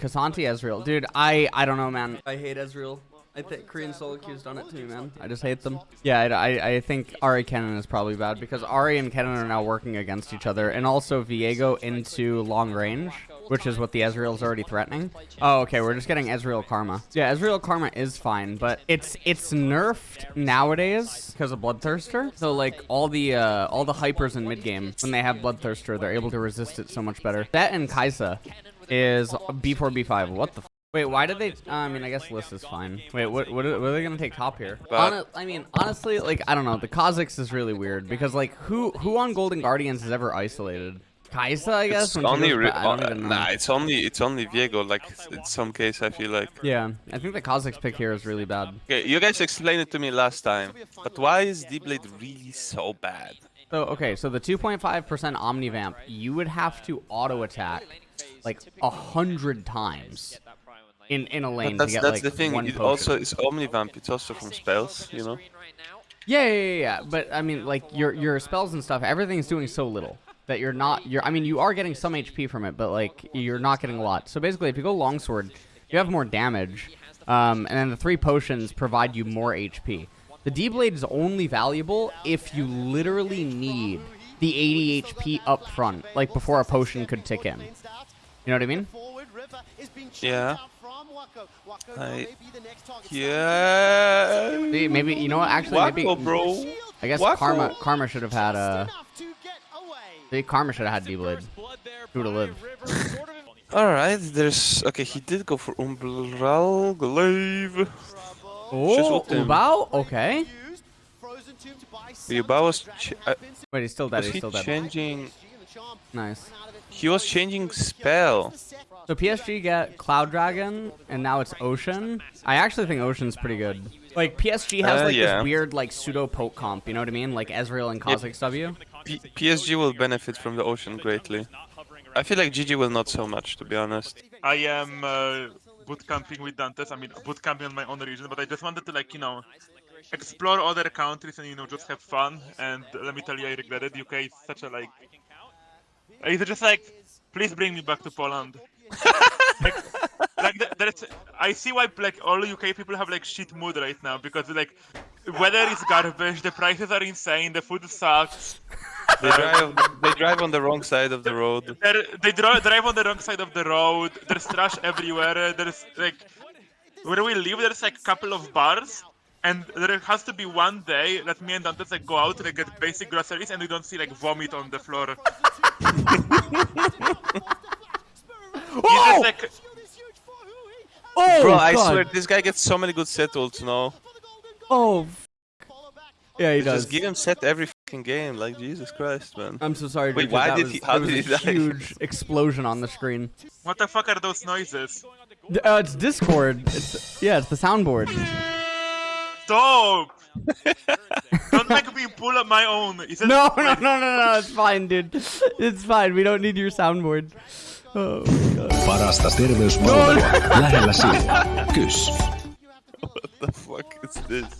K'Sante Ezreal. Dude, I I don't know, man. I hate Ezreal. I think Korean solo queue's done it to me, man. I just hate them. Yeah, I, I, I think Ahri Kennen is probably bad because Ahri and Kennen are now working against each other, and also Viego into long range, which is what the Ezreal's already threatening. Oh, okay, we're just getting Ezreal Karma. Yeah, Ezreal Karma is fine, but it's it's nerfed nowadays because of Bloodthirster. So like all the uh, all the hypers in mid game when they have Bloodthirster, they're able to resist it so much better. That and Kaisa is B4 B5. What the. Wait, why did they? Uh, I mean, I guess list is fine. Wait, what? What are, what are they gonna take top here? Hon I mean, honestly, like I don't know. The Kha'Zix is really weird because like who who on Golden Guardians is ever isolated? Kaisa, I guess. It's only goes, uh, nah, it's only it's only Viego. Like in some case, I feel like. Yeah, I think the Kha'Zix pick here is really bad. Okay, you guys explained it to me last time, but why is D-Blade really so bad? So okay, so the 2.5% Omnivamp, you would have to auto attack like a hundred times in in a lane but that's, to get that's like the thing. One it potion. also is Omnivamp. It's also from spells, you know. Yeah, yeah, yeah, yeah. But I mean, like your your spells and stuff, everything's doing so little that you're not. You're. I mean, you are getting some HP from it, but like you're not getting a lot. So basically, if you go longsword, you have more damage, um, and then the three potions provide you more HP. The D blade is only valuable if you literally need the 80 HP up front, like before a potion could tick in. You know what I mean? Yeah. I, yeah. See, maybe you know what? Actually, Wako, maybe bro. I guess Wako. Karma Karma should have had a. See, Karma should have had D-Blade. Who would have lived? Alright, there's... Okay, he did go for Umbral Glaive. Oh, Ubao? Okay. Ubao was... Uh, Wait, he's still dead, was he's he still dead. changing... Nice. He was changing spell. So PSG get Cloud Dragon, and now it's Ocean. I actually think Ocean's pretty good. Like, PSG has Uh, like yeah. this weird, like, pseudo-poke comp, you know what I mean? Like Ezreal and Kha'Zix W. P PSG will benefit from the ocean greatly. I feel like GG will not so much, to be honest. I am uh, bootcamping with Dantes. I mean, bootcamping on my own region, but I just wanted to like you know explore other countries and you know just have fun. And let me tell you, I regret it. UK is such a like. It's just like, please bring me back to Poland. like, like th- there's, I see why like all UK people have like shit mood right now because like weather is garbage, the prices are insane, the food sucks. They drive, they drive on the wrong side of the road. They're, they dri- drive on the wrong side of the road. There's trash everywhere. There's like where we live. There's like a couple of bars, and there has to be one day that me and Dante like go out and like, get basic groceries, and we don't see like vomit on the floor. He's just like Oh, Bro, I God. swear, this guy gets so many good set ults, no? Oh, f- Yeah, he They does. Just give him set every fucking game, like Jesus Christ, man. I'm so sorry, Wait, Richard, why that did was, he- how did was he a die? huge explosion on the screen. what the fuck are those noises? D- Uh, it's Discord. It's yeah, it's the soundboard. Stop! don't make me pull up my own. Is it No, no, no, no, no. It's fine, dude. It's fine. We don't need your soundboard. Oh, God. Parasta terveyspalvelua lähellä sinua. Kys. What the fuck is this?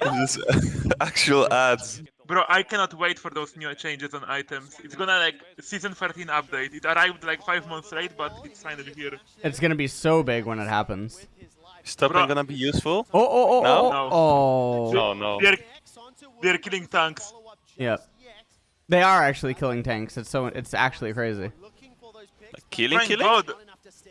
this uh, actual ads. Bro, I cannot wait for those new changes on items. It's gonna like season 13 update. It arrived like five months late, but it's finally here. It's gonna be so big when it happens. Stopping Bro. gonna be useful? Oh, oh, oh, No? oh, No. oh. No, no. They're they're killing tanks. Yeah. They are actually killing tanks. It's so it's actually crazy. Killing, Thank killing? God.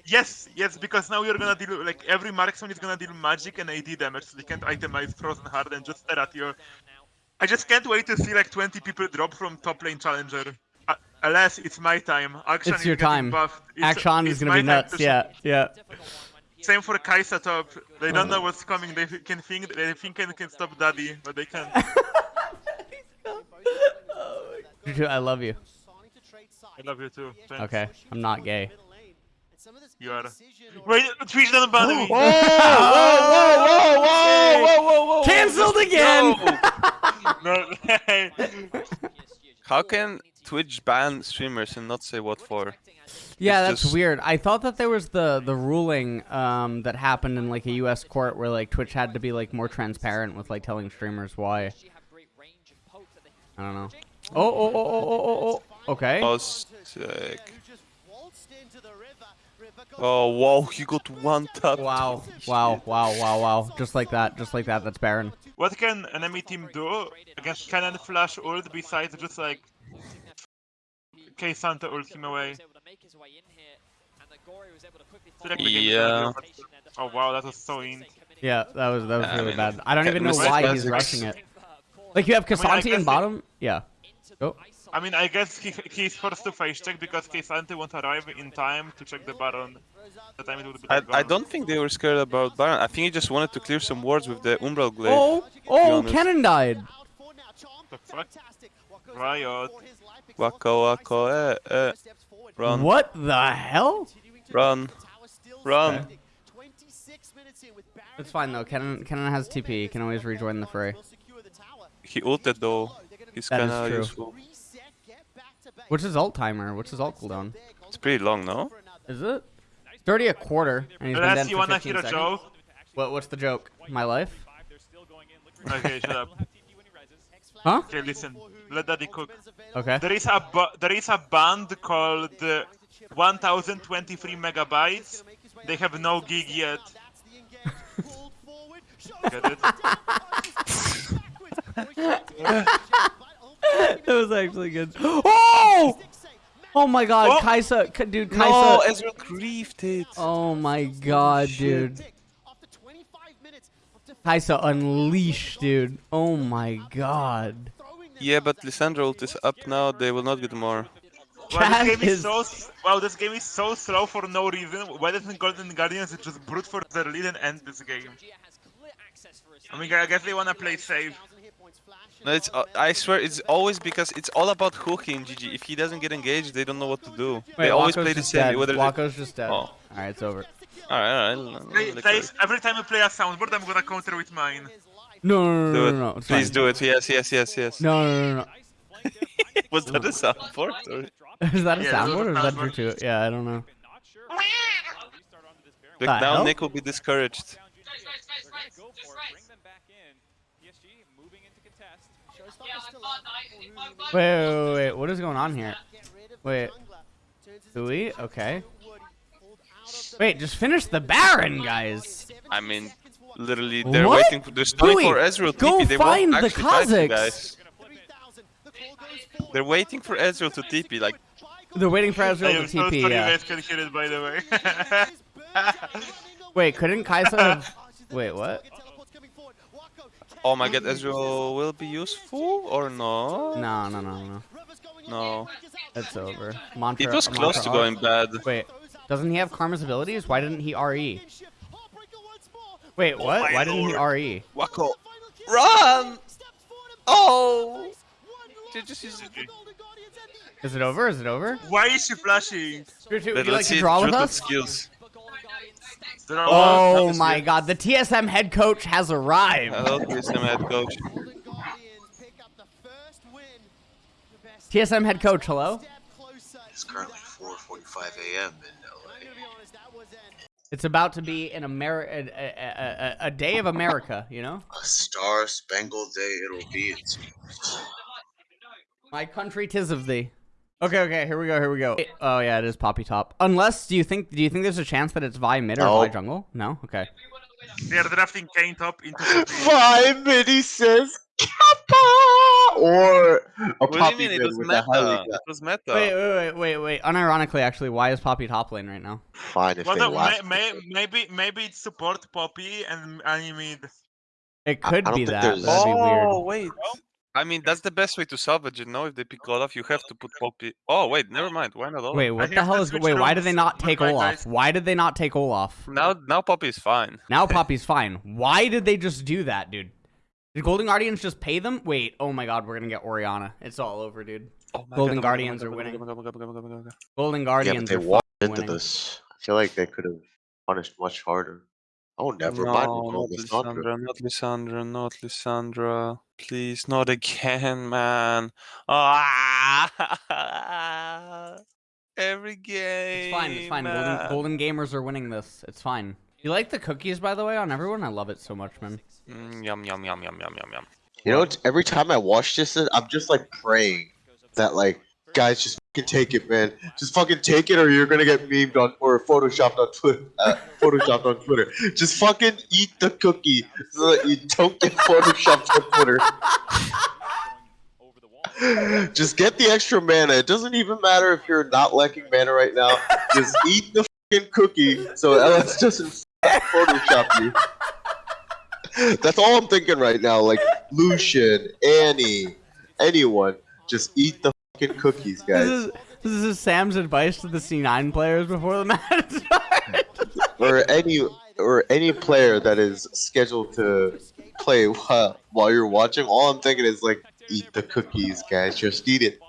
Yes, yes, because now you're gonna deal like every marksman is gonna deal magic and AD damage, so they can't itemize Frozen Heart and just stare at you. I just can't wait to see like 20 people drop from top lane challenger. Uh, alas, it's my time. Action It's your time. Buffed. Action is it's gonna be nuts. to Yeah, yeah. Same for Kaisa top. They don't know what's coming. They can think they think they can stop Daddy, but they can't. Juju, I love you. I love you too. Thanks. Okay, I'm not gay. You are. Wait, Twitch doesn't bother me. Whoa, whoa, whoa, whoa, whoa, whoa, whoa! Cancelled again. No. How can Twitch ban streamers and not say what for? Yeah, It's that's just- weird. I thought that there was the the ruling um, that happened in like a U.S. court where like Twitch had to be like more transparent with like telling streamers why. I don't know. Oh, oh, oh, oh, oh, oh, oh, Okay. Oh, sick. Oh, wow, he got one tap. Wow. Wow. Wow. Wow. Wow. Just like that. Just like that. That's Baron. What can an enemy team do against Kennen Flash ult besides just like K'Sante ult him away? Feel like the game is Yeah. Oh wow, that was so in. Yeah, that was that was I really mean, bad. I don't even know why he's rushing it. Like you have mean, I K'Sante guess in it- bottom. Yeah. Oh. I mean, I guess he he's forced to face check because K'Sante won't arrive in time to check the Baron. The time it would be I, I don't think they were scared about Baron. I think he just wanted to clear some wards with the Umbral Glaive. Oh. Oh. Kennen died. The fuck? Riot. Waka waka, eh, eh. Run, What the hell? run, run. It's fine though. Kennen Kennen has TP. He can always rejoin the fray. He ulted though. He's That is kinda true. useful. What's his ult timer? What's his ult cooldown? It's pretty long, no? Is it? It's already a quarter, and he's been dead for 15 seconds. joke. What? What's the joke? My life? Okay, shut up. Huh? Okay, listen. Let Daddy cook. Okay. There is a there is a band called uh, 1023 megabytes. They have no gig yet. Get it? that was actually good. Oh! Oh my God, Oh! Kaisa, dude, Kaisa. No, Ezreal griefed it. Oh my god, dude. Kaisa unleashed, dude. Oh my god. Yeah, but Lissandra ult is up now. They will not get more. Wow, this game is is- so wow. This game is so slow for no reason. Why doesn't Golden Guardians just brute for their lead and end this game? I mean, I guess they wanna play safe. No, it's. Uh, I swear, it's always because it's all about hooking GG. If he doesn't get engaged, they don't know what to do. they always Wako's play the same. dead. Whether they... Wako's just dead. Oh. Alright, it's over. All right, all right. Play, plays, every time I play a soundboard, I'm gonna counter with mine. No, no, no, Do no, it. no, no. Please fine. do it. Yes, yes, yes, yes. No, no, no, no. Was that a soundboard? Or... Is that a Yeah, was soundboard a or is that soundboard. Drew too? Yeah, I don't know. Look, now? Nick will be discouraged. Wait, wait, wait, wait. What is going on here? Wait. Do we? Okay. Wait, just finish the Baron, guys. I mean, literally, they're What? waiting for. They're stalling Louis, for Ezreal go TP. They find won't the actually fight you Kazakhs. guys. They're waiting for Ezreal to TP. Like, They're waiting for Ezreal am to so TP, sorry you yeah. guys can hear it, by the way. Wait, couldn't Kaisa have... Wait, what? Oh my god, Ezreal will be useful or no? No, no, no, no. No. It's over. Mantra, It was close Mantra to off. going bad. Wait, doesn't he have Karma's abilities? Why didn't he RE? Wait, oh what? my Why didn't he. RE? Wacko, run! Oh! Ju- just use it. Is it over? Is it over? Why is she flashing? Drew, two, would Let, you like to draw with us? skills. There are Oh That is my good. god, the TSM head coach has arrived. Hello, TSM head coach. TSM head coach, hello? It's currently 4:45 a.m. in LA. It's about to be an Ameri- a, a, a, a day of America, you know? A star-spangled day it'll be. It's My country, tis of thee. Okay, okay, here we go, here we go. Oh yeah, it is Poppy Top. Unless, do you think, do you think there's a chance that it's Vi mid or No. Vi jungle? No? Okay. They are drafting Kane top into the Five mini says Kappa or a What do you mean? It mid was with meta. It was meta. Wait, wait, wait, wait, wait. Unironically, actually, why is Poppy top lane right now? fine if Well, they no, last. may, may, maybe maybe it's support Poppy and Animid. It could I don't be that. there's- That'd be oh, weird. wait. I mean, that's the best way to salvage it. No, if they pick Olaf, you have to put Poppy. Oh, wait, never mind. Why not Olaf? Wait, what the hell is? switch Wait, why did they not take Olaf? guys. Why did they not take Olaf? Now, now Poppy is fine. Now Poppy's fine. Why did they just do that, dude? Did Golden Guardians just pay them? Wait, oh my god, we're gonna get Orianna. It's all over, dude. Oh Golden God, oh my God, oh Guardians oh are winning. oh God, oh oh oh, oh, oh God. Golden yeah, but Guardians they are walked into winning. this. I feel like they could have punished much harder. Oh, never mind. No, we're not going with Lissandra, not Lissandra, not Lissandra. Please, not again, man. Ah, every game. It's fine. It's fine. Golden. Golden gamers are winning this. It's fine. You like the cookies, by the way, on everyone? I love it so much, man. Mm, yum yum yum yum yum yum yum. You know, every time I watch this, I'm just like praying that like guys just fucking take it, man. Just fucking take it, or you're gonna get memed on or photoshopped on Twitter. Uh, photoshopped on Twitter. Just fucking eat the cookie so that you don't get photoshopped on Twitter. Just get the extra mana. It doesn't even matter if you're not lacking mana right now. Just eat the fucking cookie so LS doesn't Photoshop you. That's all I'm thinking right now. Like Lucian, Annie, anyone, just eat the fucking cookies, This guys. is this is Sam's advice to the C9 players before the match starts. Or any or any player that is scheduled to play while, while you're watching. All I'm thinking is like, eat the cookies, guys. Just eat it.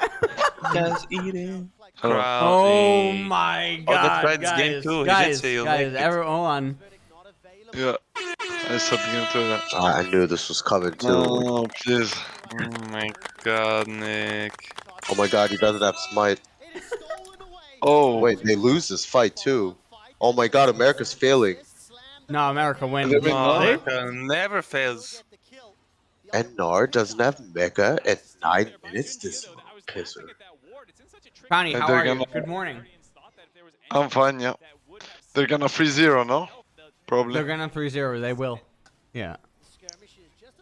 Just eat it. oh Crowley. my Oh, god, that's right, it's guys, game two. He did guys, say you'll guys, make it. every- hold on. Yeah. I submit to that. Ah, I knew this was coming too. No, please. Oh my god, Nick. Oh my god, he doesn't have smite. Oh, Wait, they lose this fight too. Oh my god, America's failing. No, America wins. They've been Oh, Really? America never fails. And Gnar doesn't have Mega at nine minutes. This pisser. Connie, And how they're are you? gonna- Good morning. I'm fine, yeah. They're gonna free zero, no? Probably. They're gonna 3-0. They will. Yeah.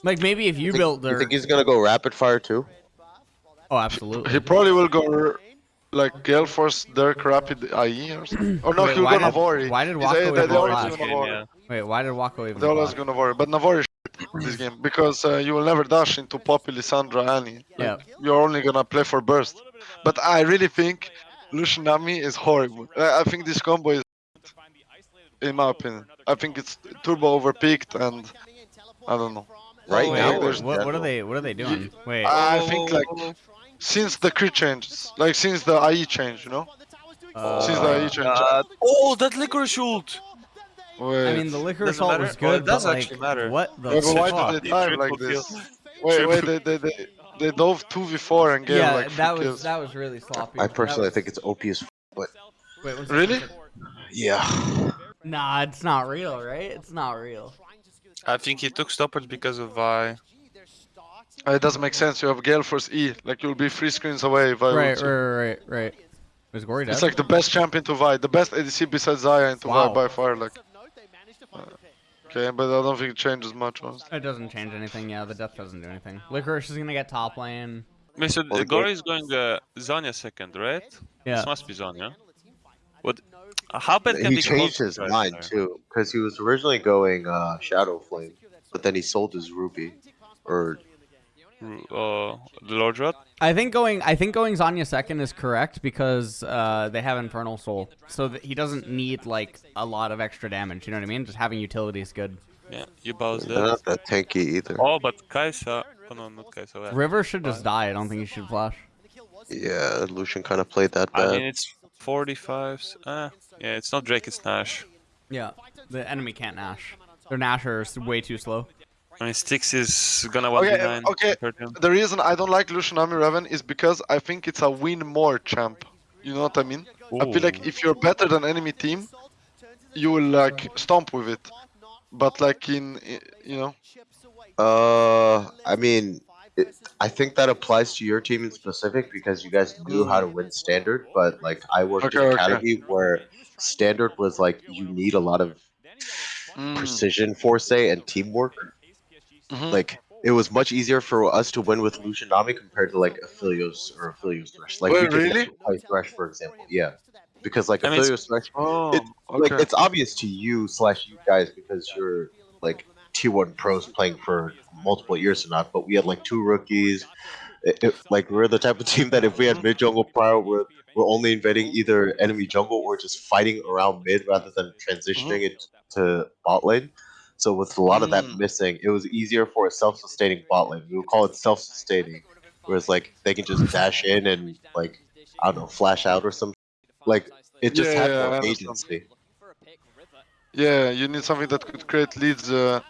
Like maybe if you Think- built You their. think he's gonna go rapid fire too? Oh, absolutely. He probably will go like Gale Force Dirk Rapid IE or something. Or no, Wait, he'll why go did- Navori. why did He's- Wako they, even they always go Game, yeah. Wait, why did Wako even? They always block? go Navori. But Navori is this game because uh, you will never dash into Poppy, Lissandra, Annie. Yeah. You're only gonna play for burst. But I really think Lucian Nami is horrible. I, I think this combo is, in my opinion, I think it's turbo overpeaked and I don't know. Right Oh, now, yeah, there's- What, what are they? What are they doing? Wait. I think like since the crit changes, like since the IE change, you know, uh, since the IE change. God. Oh, that liquor shoot! Wait, I mean, the liquor Doesn't assault matter? was Well, it good, does but actually like, matter. what the Yeah, but why fuck? did they dive like this? Wait, wait, they they they, they dove two v4 and gave Yeah, like that was kills. that was really sloppy. I personally was- think it's OP as f- but Wait, one second. Really? yeah. Nah, it's not real, right? It's not real. I think he took stoppers because of Vi. Uh, It doesn't make sense. You have Gale Force E, like you'll be three screens away if I Right, would say. right, right, right. Was Gori dead? It's like the best champion to Vi, the best ADC besides Xayah into Wow. Vi by far. Like, uh, okay, but I don't think it changes much. Honestly. It doesn't change anything. Yeah, the death doesn't do anything. Licorice is gonna get top lane. Wait, so the the Gori is going uh, Zhonya second, right? Yeah. This must be Zhonya. What? Uh, How bad can He changed his mind there? too, because he was originally going uh, Shadow Flame, but then he sold his Ruby, or Uh, the Lord Rod? I think going I think going Zhonya second is correct because uh, they have Infernal Soul, so that he doesn't need like a lot of extra damage. You know what I mean? Just having utility is good. Yeah, you both they're not that tanky either. Oh, but Kaisa. Oh, no, not Kaisa. yeah. River should just die. I don't think he should flash. Yeah, Lucian kind of played that bad. I mean, it's 45. Uh, yeah, it's not Drake, it's Nash. Yeah, the enemy can't Nash. Their Nasher is way too slow. I mean, Styx is gonna Okay, 1v9. okay. compared. The reason I don't like Lucian Army Raven is because I think it's a win more champ. You know what I mean? I feel like if you're better than enemy team, you will like stomp with it. But like in, you know, Uh, I mean, it, I think that applies to your team in specific because you guys knew how to win standard. But like, I worked Okay, in okay. academy where standard was like you need a lot of mm, precision foresight and teamwork. mhm. Like it was much easier for us to win with Lucian Nami compared to like Aphelios or Aphelios Thresh. Like Wait, we really? play Thresh for example. Yeah, because like I mean, Aphelios Thresh, oh, it- like it's obvious to you slash you guys because you're like T1 pros playing for multiple years or not. But we had like two rookies. It, it- like we're the type of team that if we had mid jungle prior, we're we're only invading either enemy jungle or just fighting around mid rather than transitioning it to bot lane. So with a lot of that Mm. missing, it was easier for a self-sustaining bot lane. We would call it self-sustaining, whereas like they can just dash in and like I don't know, flash out or some like it just Yeah, had yeah, more understand. agency yeah, you need something that could create leads uh,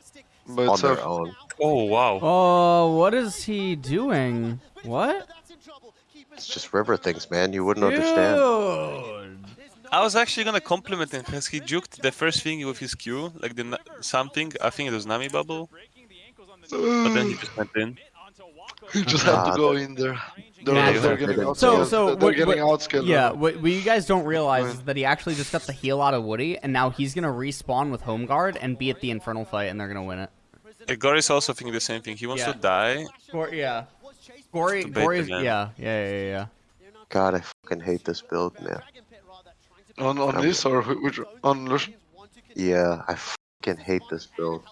by on their own. Oh, wow. Oh, what is he doing? What? It's just river things, man. You wouldn't understand. I was actually gonna compliment him because he juked the first thing with his Q, like the something. I think it was Nami Bubble, but then he just went in. You just have to go in there. They're, Naturally. they're getting out. So- so they're what- getting what- outscaled. Yeah, what, what you guys don't realize Right. is that he actually just got the heal out of Woody, and now he's gonna respawn with Home Guard and be at the Infernal fight, and they're gonna win it. Uh, Gori's also thinking the same thing. He wants Yeah. to die. Gor- yeah. Gori, Debate Gori, is, again. yeah, yeah, yeah, yeah. God, I fucking hate this build, man. On on this or which on Lucian? Yeah, I fucking hate this build.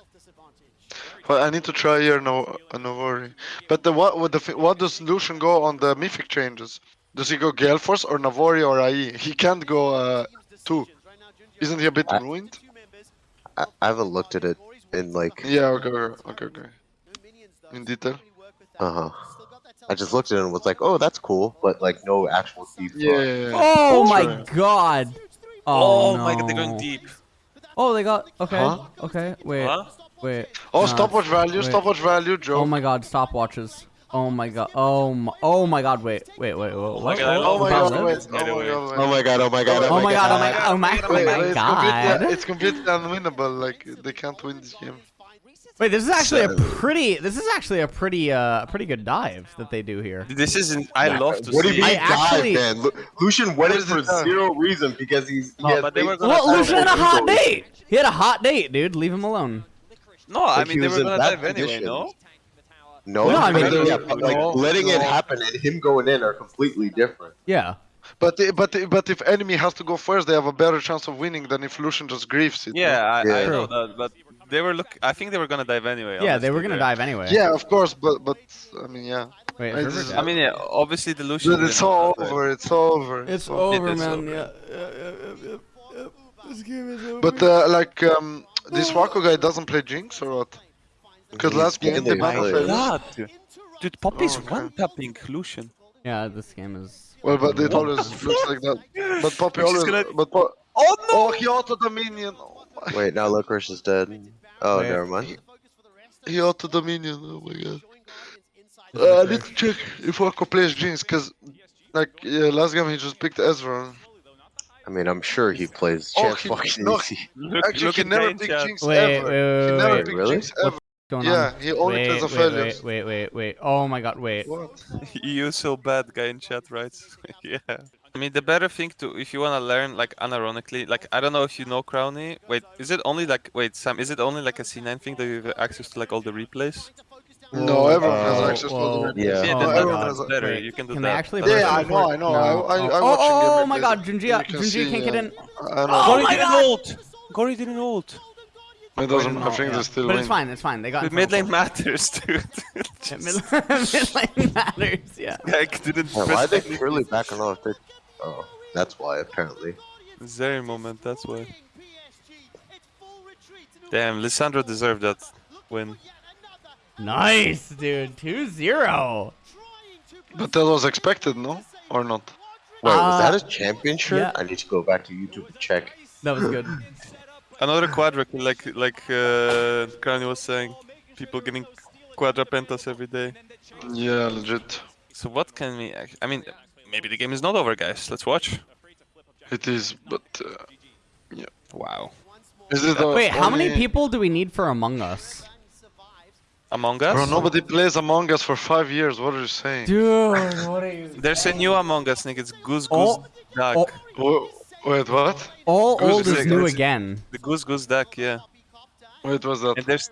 Well, I need to try here. No, no worry. But the what? What, the, fi- what does Lucian go on the mythic changes? Does he go Gale or Navori or IE? He can't go uh, two. Isn't he a bit I- ruined? I, I haven't looked at it in like, Yeah. Okay. Okay. Okay. okay. In detail. uh huh. I just looked at it and was like, oh, that's cool, but like no actual deep. Yeah. yeah, yeah. Oh my god! Oh, Oh, my god, they're going deep. Oh, they got okay, Huh? okay. Wait, Huh? wait. Oh, no, stopwatch value. wait. Stopwatch value. Joe. Oh my god, stopwatches. Oh my god. Oh my. Oh my god. Wait, wait, wait. wait what? god, Oh my god! live? Wait. Get Oh my god! Oh my god! Oh my god! Oh my god. Oh my. Oh my. Oh my it's, god. completely, it's completely unwinnable. Like they can't win this game. Wait, this is actually a pretty. This is actually a pretty, uh, pretty good dive that they do here. This isn't. I love to What do you mean I actually- dive, man? Lu- Lucian went in is for zero reason because he's. He No, but they were gonna Well, dive Lucian had a hot date. He had a hot date, dude. Leave him alone. No, I mean they were in gonna bad dive anyway. No. No, No, I mean- but yeah, but like No, letting it happen and him going in are completely different. Yeah. But the- but the- but if enemy has to go first, they have a better chance of winning than if Lucian just griefs it. no? Yeah, I, I know that, but they were look. I think they were gonna dive anyway. Yeah, they were gonna there. dive anyway. Yeah, of course, but but I mean, yeah. Wait, I just- I mean, yeah, obviously the Lucian. But it's all dive. over. It's over. It's all- over, It is man. over. Yeah. Yeah, yeah, yeah, yeah, yeah. This game is over. But uh, like um, this Wako guy doesn't play Jinx or what? Because last game they mainly banned. God, dude, Poppy's Oh, okay. one tapping Lucian. yeah, this game is. Well, but it always looks like that. But Poppy always. gonna- But po- Oh no! oh, he auto Dominion. minion. Oh my. Wait, now Licorice is dead. Oh, Wait. never mind. He auto Dominion. Oh my god. Uh, I need to check if Wako plays Jinx, cause like yeah, last game he just picked Ezra. I mean, I'm sure he plays Oh, he- fucking no, easy. Look, Actually, look he never Pain picked. Jinx Wait, ever. wait, he never wait. picked Really? Jinx ever. Going Yeah, on? he only wait, plays wait, Aphelios. wait, wait, wait, wait. Oh my god, wait. What? You so bad, guy in chat, right? yeah. I mean, the better thing to, if you wanna learn, like, unironically, like, I don't know if you know Crowny. Wait, is it only like, wait, Sam, is it only like a C9 thing that you have access to like all the replays? No, everyone has Uh, access to whoa. the Yeah. Yeah, Oh that's everyone has better. Wait, you can do can that. they actually? Yeah, I know, I know. I, I, I oh, oh, oh my god, JunJia, You can JunJia see, can't get uh, in. I know. Oh Gori my didn't God! ult! Gori didn't ult! It doesn't. I think yeah. they still But win. it's fine, it's fine. They got The Infernal mid lane matters, dude. Yeah, Mid mid lane matters, yeah. Like, didn't Yeah, why are press they any- purely backing off? They... Oh, that's why apparently. Zeri moment, that's why. Damn, Lissandra deserved that win. Nice, dude. 2-0. But that was expected, no? Or not? Wait, was Uh, that a championship? yeah. I need to go back to YouTube and check. That was good. Another quadra, like like uh, Crowny was saying, people getting quadra pentas every day. Yeah, legit. So what can we? Act- I mean, maybe the game is not over, guys. Let's watch. It is, but uh, Wow. is it? uh, Wait, how many people do we need for Among Us? Among Us? Bro, nobody plays Among Us for five years. What are you saying? Dude, what are you... There's a new Among Us, Nick. It's Goose Oh, Goose Duck. oh. Wha- Wait, what? All Goose old is is new it's- again. The Goose Goose Duck, yeah. Wait, what's that? And there's,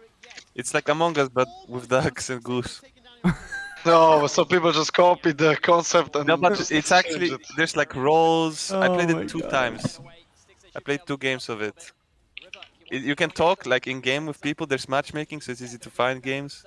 it's like Among Us but with ducks and goose. No, so people just copied the concept and. No, but it's actually it. there's like roles. I Oh played it oh two God. times. I played two games of it. it. You can talk like in game with people. There's matchmaking, so it's easy to find games.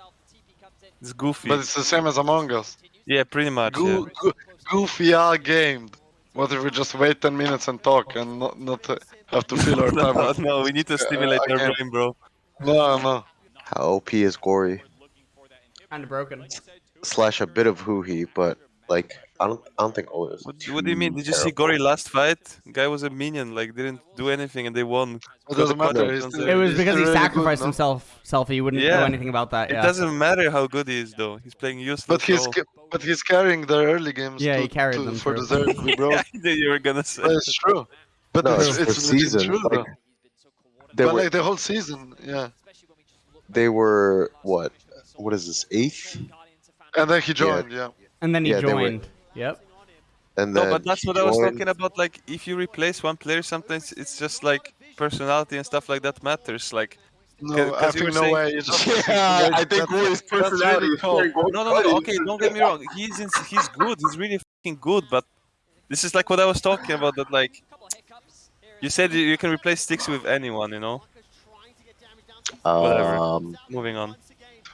It's goofy. But it's the same as Among Us. yeah, pretty much. Goo- yeah. goo- goofy are gamed. What if we just wait 10 minutes and talk and not, not uh, have to fill our time? no, with- no, we need to stimulate I our can't. brain, bro. No, no. How OP is Gori? Kind of broken. Slash a bit of Huhi, but like I don't, I don't think all is. What, what do you mean? Did you see. Gori last fight? Guy was a minion, like didn't do anything and they won. It doesn't matter. he's still- It was because he still really good, sacrificed no? himself. Self, he wouldn't know anything about that. It doesn't matter how good he is though. He's playing useless. But he's ca- but he's carrying the early games. Yeah, to, he carried to, them for through. the Zerg to. I knew you were gonna say. But it's true. But No, it's, it's it's season. true though. Like, they But were, like the whole season, yeah. they were what? What is this? Eighth? And then he joined, yeah. And then he Yeah, they were- joined. Yep. And No, but that's he what I was talking about. Like, if you replace one player, sometimes it's just like personality and stuff like that matters. Like, No, 'Cause- I 'cause you think no saying- way. Just Yeah, I think That's- Roy's that's really personality is cool. good. no, no, no. Okay, don't get me wrong. He's in, he's good. He's really fucking good. But this is like what I was talking about. That like, you said you you can replace sticks with anyone. You know. Whatever. Um, Moving on.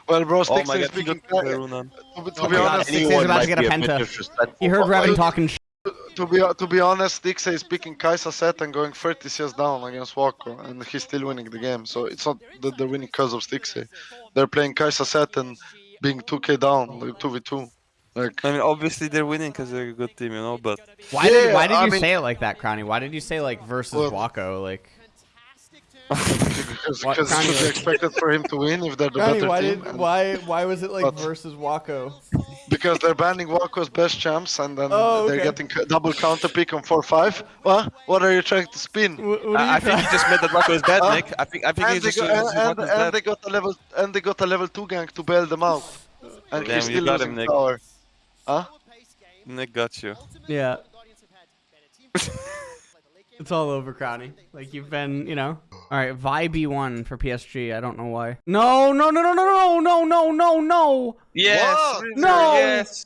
Well, bro, Oh Sticks my is god, he speaking. got To, Karuna. be- to Oh be honest, Sticks is about to get a penta. He heard but, Revan like, talking sh- to be to be honest, Stix is picking Kaisa set and going 30 CS down against Wako, and he's still winning the game. So it's not that they're winning because of Stixie. Eh. They're playing Kaisa set and being 2k down, like 2v2. Like, I mean, obviously they're winning because they're a good team, you know. But Why did Why did I you mean- say it like that, Crowny? Why did you say like versus Well- Wako? Like, because What- because Kanye, expected for him to win if they're the Crowny, better why team. did and- why why was it like But- versus Wako? Because they're banning Wako's best champs and then Oh, they're getting c- double counter pick on 4-5. What? What are you trying to spin? What, what I, I think he just meant that Wako is bad, Huh? Nick. I think I think And they, just go, and, and, and they got a level and they got a level two gang to bail them out. And Damn, he's you still got losing him, Nick. tower. Huh? Nick got you. Yeah. it's all over, Crowny. Like you've been, you know. All right, Vi B1 for PSG. I don't know why. No, no, no, no, no, no, no, no, no, no. Yes. What? No! Yes.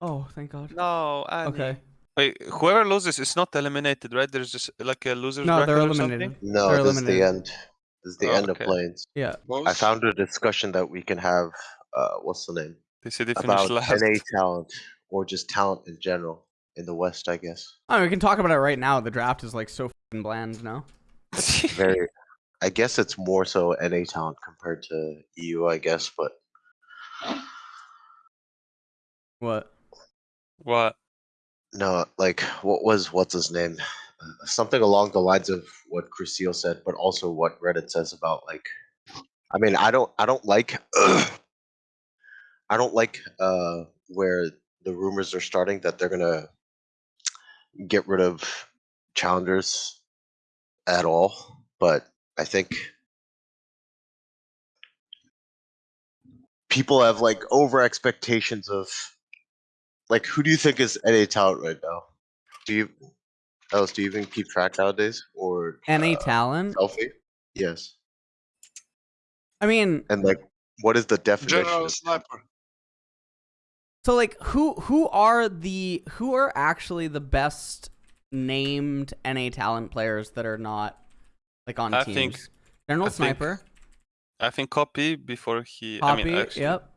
Oh, thank God. No. Annie. Okay. Wait, whoever loses is not eliminated, right? There's just like a loser's No, they're bracket or eliminated. something? No, They're this is the end. This is the Oh, end okay. of planes. Yeah. I found a discussion that we can have. Uh, what's the name? They said they finished About last. NA talent or just talent in general in the West, I guess. I mean, we can talk about it right now. The draft is like so fucking bland now. Very. I guess it's more so NA talent compared to EU, I guess, but What? what? no, like what was what's his name? Uh, Something along the lines of what Crucial said, but also what Reddit says about like. I mean, I don't, I don't like, I don't like uh where the rumors are starting that they're gonna get rid of challengers at all, but I think people have like over expectations of like who do you think is NA talent right now? Do you else do you even keep track nowadays or NA uh, talent? selfie? Yes. I mean, And like what is the definition? General sniper. so like, who who are the who are actually the best named NA talent players that are not like on I teams? think- General I think Sniper, I think copy before he. Poppy. I mean, actually, yep.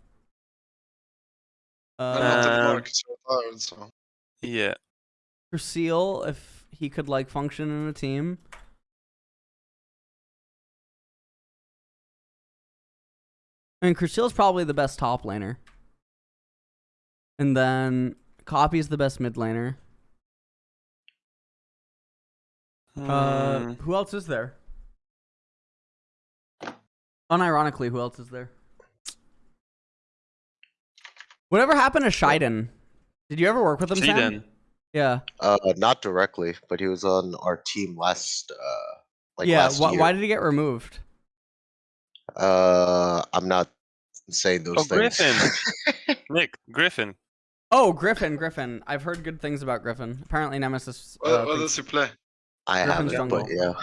I Um, Mark is retired, so. Yeah. Crucial, if he could like function in a team. I mean, Crucial's probably the best top laner. And then Copy's the best mid laner. Uh, Hmm. who else is there? Unironically, who else is there? Whatever happened to Shiden? Did you ever work with him, Shiden. Yeah. Uh, not directly, but he was on our team last. Uh, like yeah. last Wh- year. why did he get removed? Uh, I'm not saying those Oh, things. Griffin. Nick Griffin. Oh, Griffin, Griffin. I've heard good things about Griffin. Apparently, Nemesis. What, Uh, what thinks- does he play? I haven't, but jungle. yeah.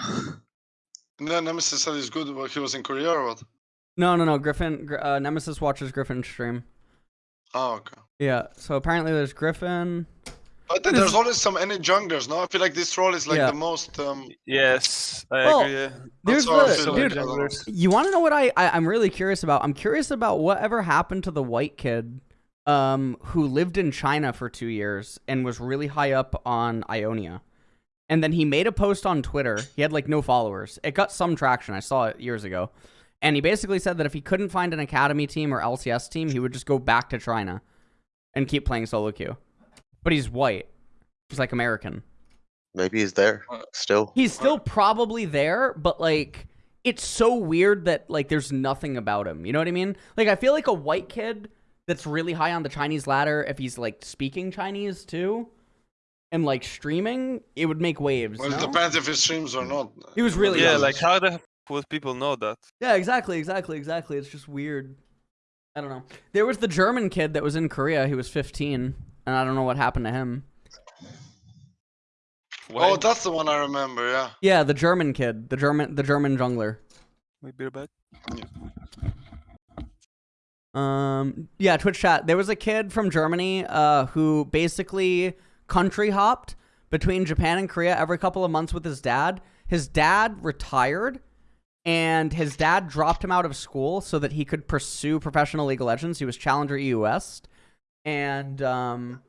No, Nemesis said he's good, but he was in Korea or what? No, no, no. Griffin. Uh, Nemesis watches Griffin stream. Oh, okay. Yeah. So apparently, there's Griffin. But then there's always some any junglers, no? I feel like this role is like Yeah. the most. Um, Yes, I Well, agree. yeah. There's the dude. like, I don't know. You want to know what I, I I'm really curious about? I'm curious about whatever happened to the white kid um who lived in China for 2 years and was really high up on Ionia. And then he made a post on Twitter. He had like no followers. It got some traction. I saw it years ago. And he basically said that if he couldn't find an academy team or LCS team, he would just go back to China and keep playing solo queue. But he's white. He's like American. Maybe he's there still. He's still probably there, but like it's so weird that like there's nothing about him. You know what I mean? Like I feel like a white kid that's really high on the Chinese ladder, if he's like speaking Chinese too, and like streaming, it would make waves. well, it no? depends if he streams or not. He was really Yeah, young. like how the f- would people know that? Yeah, exactly, exactly, exactly. It's just weird. I don't know. There was the German kid that was in Korea. He was 15, and I don't know what happened to him. Why? Oh, that's the one I remember. Yeah. Yeah, the German kid, the German, the German jungler. Maybe you're back. Um, yeah, Twitch chat. There was a kid from Germany uh, who basically country hopped between Japan and Korea every couple of months with his dad. His dad retired, and his dad dropped him out of school so that he could pursue professional League of Legends. He was Challenger EU West, and um,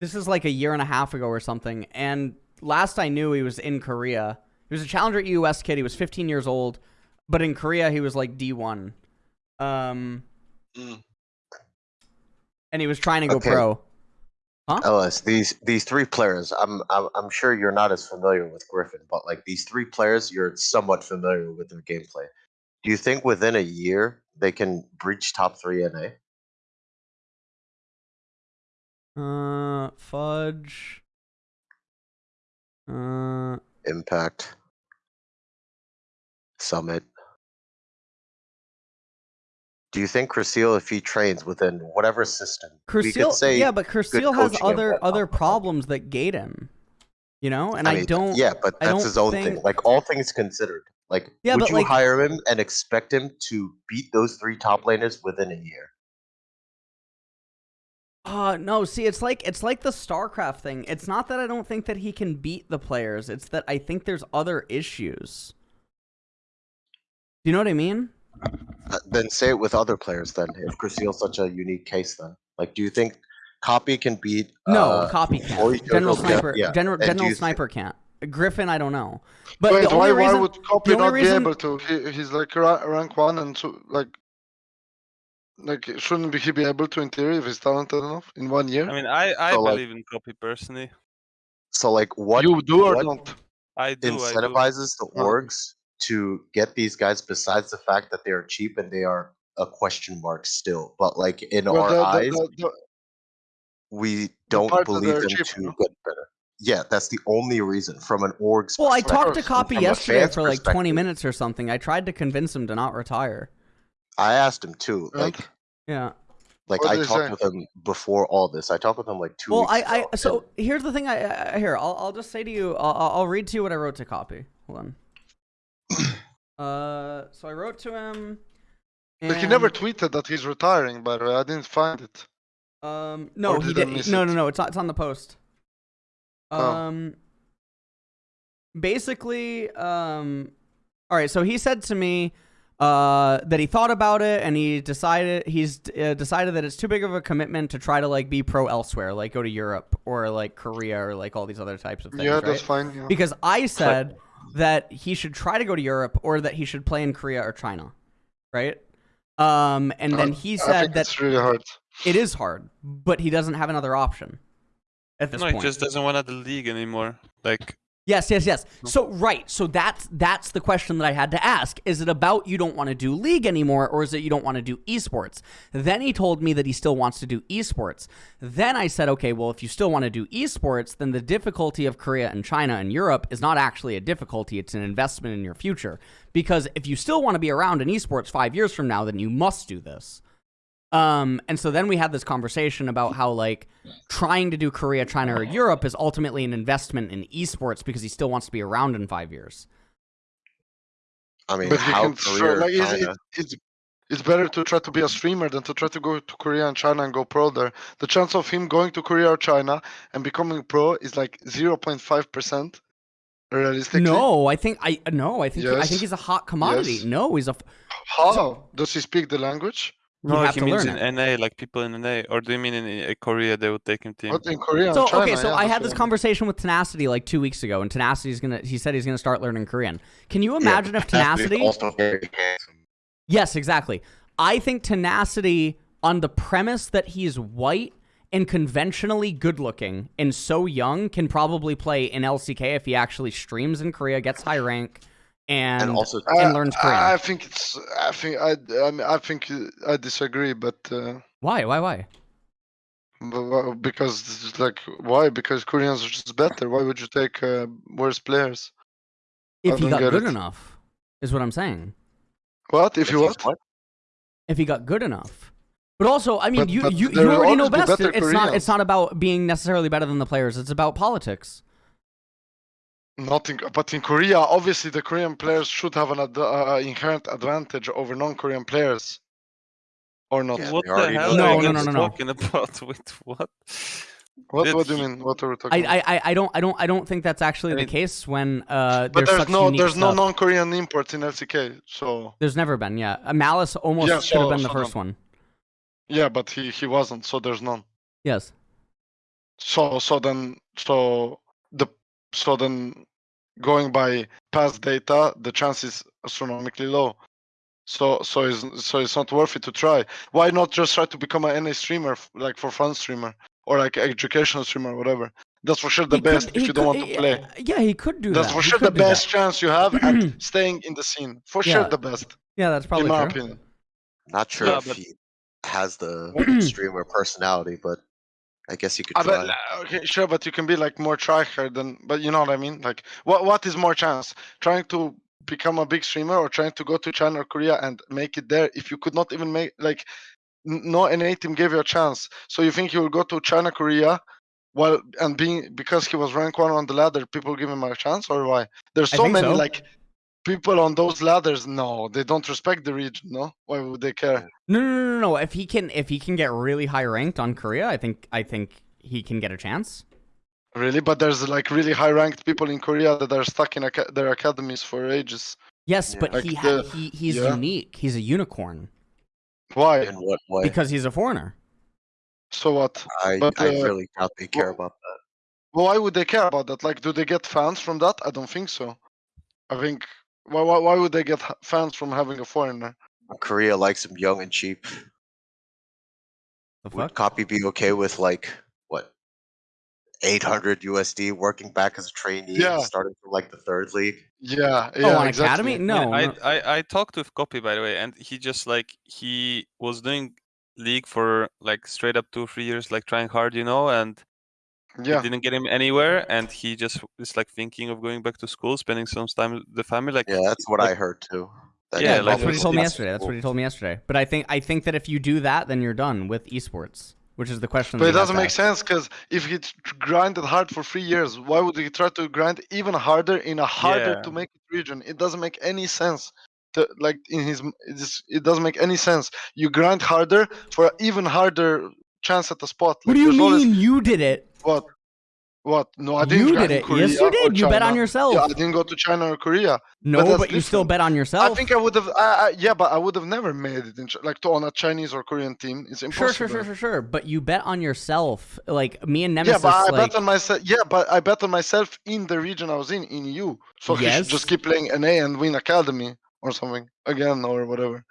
this is like a year and a half ago or something. And last I knew, he was in Korea. He was a Challenger EU West kid. He was 15 years old, but in Korea, he was like D1. Um, Mm. and he was trying to go Okay. pro. Ellis, these these three players, I'm, I'm I'm sure you're not as familiar with Griffin, but like these three players, you're somewhat familiar with their gameplay. Do you think within a year they can breach top three NA? Uh, fudge. Uh, Impact, Summit. Do you think Crucial, if he trains within whatever system, Crucial, say yeah, but Crucial has other other problems that gate him. You know, and I, mean, don't. Yeah, but that's his own think- thing. Like all things considered, like Yeah, would you like- hire him and expect him to beat those three top laners within a year? Uh no, see it's like it's like the StarCraft thing. It's not that I don't think that he can beat the players. It's that I think there's other issues. Do you know what I mean? Uh, then say it with other players. Then, if Crucial's such a unique case, then like, do you think Copy can beat? No, uh, copy can't. goes General over- Sniper yeah, General General you thi- Sniper can't. Griffin, I don't know. But Wait, the only why, why reason would Copy the only not reason- be able to? He, he's like rank one, and so like, like shouldn't he be able to in theory if he's talented enough in one year? I mean, I I So, like- believe in copy personally. So, like, what you do or what don't? I do. I do. incentivizes the orgs to get these guys? Besides the fact that they are cheap and they are a question mark still, but like in Well, our the- the- eyes, the- the- we don't part believe them cheap, to get better. Yeah, that's the only reason from an org's Well, I talked to. Copy yesterday for like 20 minutes or something. I tried to convince him to not retire. I asked him too. Like, Yeah. like I talked say? with him before all this. I talked with him like two Well, weeks I, ago. I so here's the thing. I, I here I'll I'll just say to you. I'll I'll I'll read to you what I wrote to Copy. Hold on. Uh, so I wrote to him. Like he never tweeted that he's retiring. By the way, I didn't find it. Um, no, Or he did No, no, no. It's on, it's on the post. Oh. Um, basically, um, all right. So he said to me, uh, that he thought about it and he decided he's uh, decided that it's too big of a commitment to try to like be pro elsewhere, like go to Europe or like Korea or like all these other types of things. yeah, right? that's fine. Yeah. because I said that he should try to go to Europe or that he should play in Korea or China, right? Um, and then I- he I said think that it's really hard. it is hard, but he doesn't have another option at this No, he just doesn't want the league anymore. Like, Yes, yes, yes. So right, so that's that's the question that I had to ask. Is it about you don't want to do league anymore, or is it you don't want to do esports? Then he told me that he still wants to do esports. Then I said, okay, well, if you still want to do esports, then the difficulty of Korea and China and Europe is not actually a difficulty; it's an investment in your future. Because if you still want to be around in esports five years from now, then you must do this. Um, and so then we had this conversation about how like trying to do Korea, China, or Europe is ultimately an investment in esports because he still wants to be around in five years. I mean, But he how can show, like, it's, China- it, it's it's better to try to be a streamer than to try to go to Korea and China and go pro there. The chance of him going to Korea or China and becoming pro is like zero point five percent. Realistically, No, I think I no, I think I think he's a hot commodity. Yes. No, he's a. How does he speak the language? You no, have he to means learn in NA, like people in NA, or do you mean in Korea they would take him team? What in Korea So China? okay, so yeah, I had this what I mean. conversation with Tenacity like two weeks ago, and Tenacity's gonna. He said he's gonna start learning Korean. Can you imagine if Tenacity? also very handsome. Yes, exactly. I think Tenacity, on the premise that he's white and conventionally good looking and so young, can probably play in LCK if he actually streams in Korea, gets high rank, and, and also and I- learns Korean. I, I think it's. I think I. I, mean, I think I disagree, but. Uh, why? Why? Why? because like why? Because Koreans are just better. Why would you take uh, worse players? If he got good it. enough, is what I'm saying. What if you he's what? if he got good enough. But also, I mean, But- you but you, you already know always be best. better It's not it's not about being necessarily better than the players. It's about politics. Nothing, but in Korea, obviously the Korean players should have an ad- uh, inherent advantage over non-Korean players, or not? Yeah, what the hell know are you No, no, no, no, no. talking about? With what? What, what do you mean? What are we talking? I, I, I- I don't I don't I don't think that's actually I the case when uh but there's, there's no unique there's no non-Korean imports in LCK, so There's never been, yeah. Uh, Malice almost Yeah, should have so- been the so first no. one. yeah, but he he wasn't, so there's none. Yes. So so then so the so then going by past data, the chance is astronomically low. So so it's so it's not worth it to try. Why not just try to become an NA streamer, like for fun streamer or like educational streamer, whatever. That's for sure the He could- best if he you don't could- want to eh, play. Yeah, he could do That's that. for sure the could do that. best chance you have at staying in the scene. For Yeah, sure the best, Yeah, that's probably in probably my true. opinion. Not sure Yeah, if but- he has the streamer personality, but I guess you could I try. bet, uh, okay, sure, but you can be like more tryhard than, but you know what I mean. Like, what what is more chance? Trying to become a big streamer or trying to go to China or Korea and make it there? If you could not even make like, no NA team gave you a chance, so you think you will go to China, Korea, while and being because he was rank one on the ladder, people give him a chance or why? There's so many so. like people on those ladders. No, they don't respect the region. No, why would they care? No, no, no, no, no. If he can, if he can get really high ranked on Korea, I think, I think he can get a chance. Really, but there's like really high ranked people in Korea that are stuck in aca- their academies for ages. Yes, Yeah. but Like he, ha- he, he's yeah. unique. He's a unicorn Why? In what way? because he's a foreigner. So what? I, but, I uh, really doubt they care wh- about that. Well, why would they care about that? Like, do they get fans from that? I don't think so. I think why why, why would they get fans from having a foreigner? Korea likes them young and cheap. The Would? Copy be okay with like what? 800 USD working back as a trainee, Yeah. starting from like the third league. Yeah, oh, yeah, on exactly. academy? No, I, no. I I talked with Copy by the way, and he just like he was doing league for like straight up two three years, like trying hard, you know, and Yeah, it didn't get him anywhere, and he just is like thinking of going back to school, spending some time with the family. Like Yeah, that's what like- I heard too. That Yeah, Yeah, like, that's what he told me yesterday. That's what he told me yesterday. But I think I think that if you do that, then you're done with esports, which is the question. but it doesn't make ask. sense because if he t- grinded hard for three years, why would he try to grind even harder in a harder Yeah. to make it region? It doesn't make any sense. To, like in his, it, just, it doesn't make any sense. You grind harder for an even harder chance at the spot. What do you there's always- mean you did it? What? What? No, I didn't. You did it. Korea Yes, you did. You bet on yourself. Yeah, I didn't go to China or Korea. No, that's but you still bet on yourself. I think I would have. I, I, yeah, but I would have never made it in like to on a Chinese or Korean team. It's Sure, impossible. sure, sure, sure, sure. But you bet on yourself. Like me and Nemesis. Yeah, but I like, bet on myself. Yeah, but I bet on myself in the region I was in, in EU. So should just keep playing NA and win academy or something again or whatever.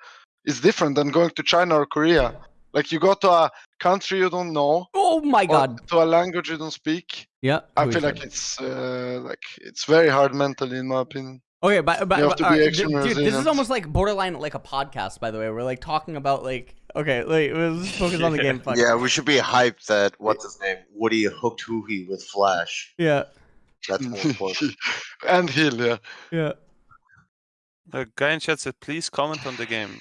It's different than going to China or Korea. Like you go to a country you don't know oh my god. to a language you don't speak. Yeah. I feel like it's uh, like it's very hard mentally, in my opinion. Okay, but, but, but to all be right, extremely dude, dude, this is almost like borderline like a podcast. By the way, we're like talking about like okay, like let's focus on the game. Fuck. Yeah, we should be hyped that what's his name? Woody hooked Huhi with Flash. yeah, That's more important. and heal, yeah. yeah. a guy in chat said, please comment on the game.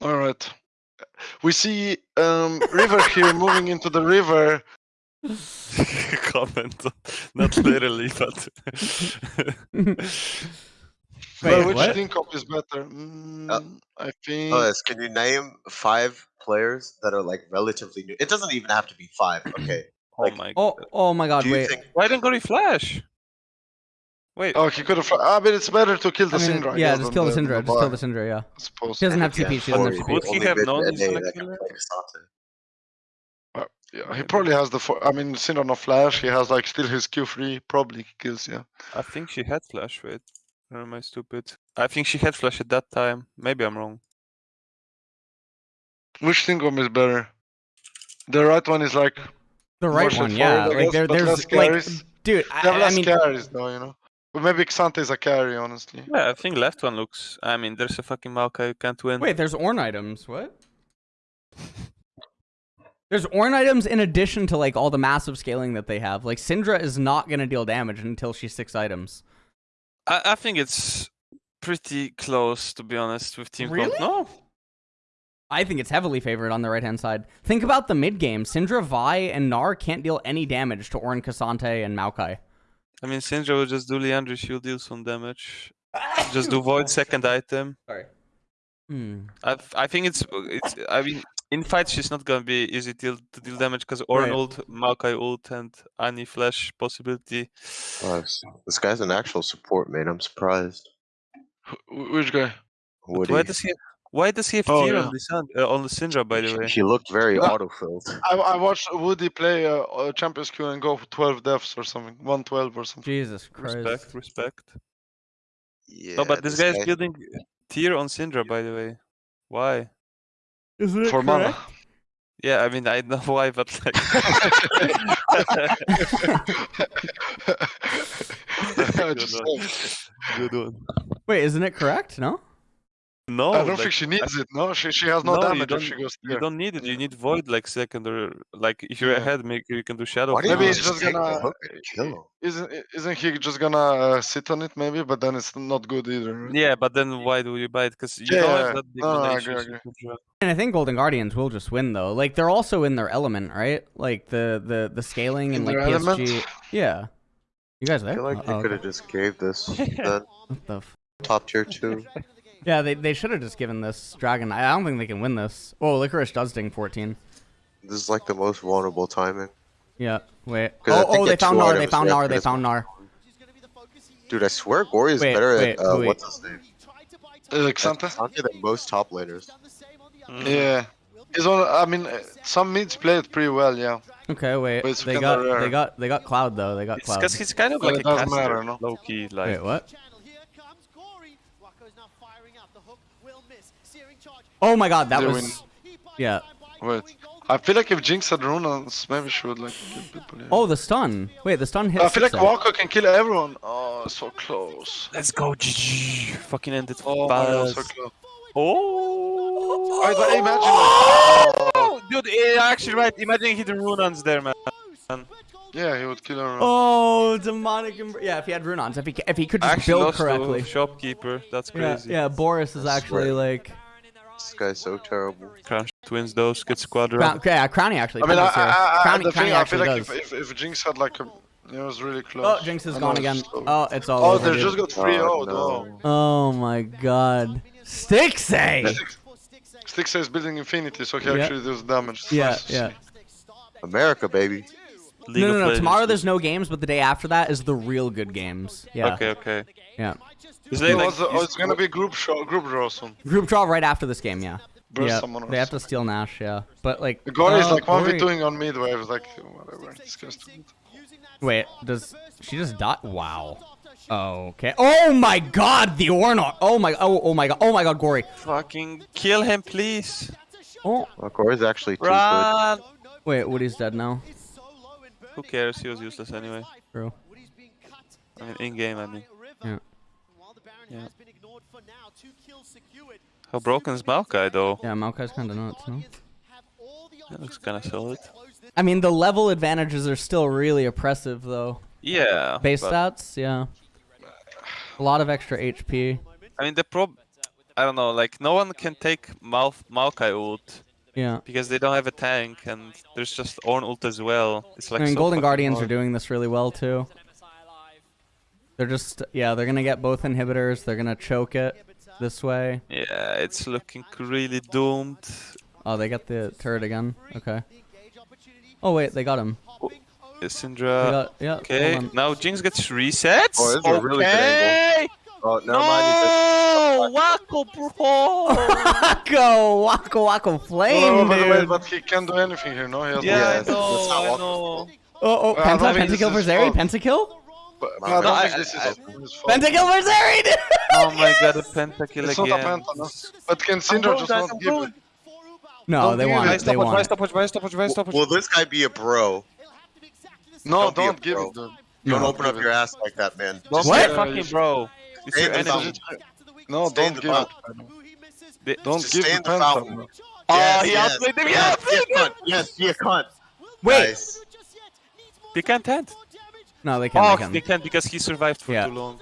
All right. We see um, River here moving into the river. comment, not literally, but Wait, well, which what? think of is better? Mm, I think. Ellis, can you name five players that are like relatively new? It doesn't even have to be five. Okay. oh Like, my. Oh, oh my god! Do Wait. think Why didn't go to Flash? Wait, Oh, he could have. I mean, it's better to kill the I mean, Syndra. Yeah, just kill the than Syndra. Just kill the Syndra. Yeah. I suppose. She doesn't have TP. She doesn't have TP. Would he only have known he's gonna kill her? Yeah, he probably has the. I mean, Syndra no flash. He has like still his Q3. Probably kills. Yeah. I think she had Flash. Wait, or am I stupid? I think she had Flash at that time. Maybe I'm wrong. Which Stingom is better? The right one is like The right one, yeah. Like there, there's like, dude. I, I mean, carries though, you know. But maybe K'Sante is a carry, honestly. Yeah, I think left one looks. I mean, there's a fucking Maokai you can't win. wait. There's Ornn items. What? There's Ornn items in addition to like all the massive scaling that they have. Like Syndra is not gonna deal damage until she's six items. I, I think it's pretty close to be honest with Team Really? Comp. No, I think it's heavily favored on the right hand side. Think about the mid game. Syndra, Vi, and Gnar can't deal any damage to Ornn, K'Sante, and Maokai. I mean, Syndra will just do Liandry, she'll deal some damage. just do Void second item. Sorry. Hmm. I I think it's it's. I mean, in fight she's not gonna be easy to deal, to deal damage because Ornn Right. ult, Maokai ult, and Annie flash possibility. This- this guy's an actual support main. I'm surprised. Wh- Which guy? But Woody. why does he? Why does he have Oh, tear yeah. on the Sun, uh, on the Syndra? By the He- way, He looked very No. autofilled. I, I watched Woody play uh, uh, Champions Queue and go for 12 deaths or something. 112 or something. Jesus Christ. respect, respect. Yeah, no, but this, this guy is guy- building tear on Syndra. By the way, why? Isn't it For mana. Yeah, I mean I know why, but like. I Good just one. said. Good one. Wait, isn't it correct? No? No, I don't like, think she needs it. No, she she has no, No, you damage if don't- she goes You don't need it. You need void like secondary. like if you're Yeah. ahead, make you can do shadow. Why Maybe he he's just just gonna- kill him? Isn't isn't he just gonna uh, sit on it maybe? But then it's not good either. right? Yeah, but then why do you buy it? Because you Yeah, don't yeah, have that big no, no, I mana agree, I issues in Syndra. And I think Golden Guardians will just win though. Like they're also in their element, right? Like the the the scaling and like their PSG. element? Yeah. You guys I feel like they Oh, could okay. have just gave this the What the f- top tier two. Yeah, they they should have just given this dragon. I I don't think they can win this. Oh, Licorice does ding 14. This is like the most vulnerable timing. Yeah. wait. Oh, oh, they at two found Gnar. They found they Gnar. They found Gnar. Dude, I swear Gori is Wait, better wait, at uh, wait. what's his name? Alexander? Santé than most top laners. Yeah. He's on. I mean, some mids play it pretty well. Yeah. Okay, wait. They got rare. they got they got Cloud though. They got It's Cloud. because he's kind of like it a caster, matter, no? low key. Like Wait, what? Channel, here comes Gori. Wako's now firing out. The hook will miss. Searing charge. Oh my God, that They was. win. Yeah. Wait. I feel like if Jinx had runes, maybe she would like kill people. Yeah. Oh, the stun. Wait, the stun hit. I feel like Sixer. Wako can kill everyone. Oh, so close. let's go, GG. Fucking end oh, oh! it Oh my so close. Oh. Wait, but imagine like, Oh, dude, actually right. Imagine he the Runaan's there, man. yeah, he would kill everyone. Oh, demonic. Yeah, if he had Runaan's, if he if he could just Actually build lost correctly. to shopkeeper. That's Yeah, crazy. yeah. Boris is I actually swear. like. This guy's so terrible. Crown twins those good squadron. Crown, yeah, uh, Crowny actually. I mean, I, does. I, I, Crowny, the thing, I feel like if, if, if Jinx had like a, it was really close. Oh, Jinx is I gone again. so- Oh, it's all Oh, over. they dude. just got 3 0 Oh, oh no. Oh my god. Stixxay! Styx is building Infinity, so he Yeah. actually does damage. Yeah, yeah. America, baby. League No, of no, no. Tomorrow there's no games, but the day after that is the real good games. Yeah. Okay, okay. Yeah. Is No, they like, it's, oh, it's gonna be group show, group draw soon. Group draw right after this game, yeah. Burst yeah. someone They have to steal Nash, yeah. But like. The Gore is oh, uh, like one v Gori- doing on mid wave, like whatever. This guy's too good. Wait, does she just die? Wow. Okay. Oh my god, the Ornor. Oh my. Oh, oh my god. Oh my god, Gori. fucking kill him, please. Oh. Well, Gori's actually too good. Wait, Woody's dead now. Who cares? He was useless anyway. True. I mean, in game, I mean. Yeah. Yeah. How broken is Maokai though? Yeah, Maokai's kind of nuts, no? That looks kind of solid. I mean, the level advantages are still really oppressive, though. Yeah. Base stats, yeah. A lot of extra HP. I mean, the prob. I don't know. Like, no one can take Mal Maokai ult Yeah. because they don't have a tank, and there's just Ornn ult as well. It's like I mean, so Golden fucking Guardians are doing this really well, too. They're just, yeah, they're gonna get both inhibitors. They're gonna choke it this way. Yeah, it's looking really doomed. Oh, they got the turret again. Okay. Oh, wait, they got him. Yeah, They Syndra. got, yeah. Okay, now Jinx gets resets. Oh, this is a really good okay. Oh, mind. No, Wako, bro. Wako! Wako Wako Flame, but, but, dude! but he can't do anything here, no? He has yeah, Yeah, I know, not I know. Oh, oh, I Penta, think Pentakill for is Zeri? fault. Pentakill? But, No, but I I- think I- this is I- his fault. Pentakill for Zeri, dude! Oh my god, a pentakill It's not again. a penta, no? But can Syndra just guys, not give it? No, Don't they want it. it. They want it. stopwatch, why stopwatch, why stopwatch? Will this guy be a bro? No, Don't don't give it, dude. Don't No. open up your ass like that, man. Don't What? fucking bro. It's Stay your in the fountain. No, Stay in don't the give it. fountain. They- Don't Just give stay the in the penta. fountain. bro. Oh, Yes, he yes, outplayed him. yes, Yeah, be a cunt. Yes, be a cunt. Wait! Nice. They can't end. No, they can't. Oh, they can't. they can't because he survived for Yeah. too long.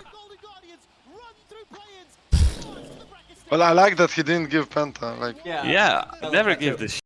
Well, I like that he didn't give Penta. Like, Yeah, I never give too. this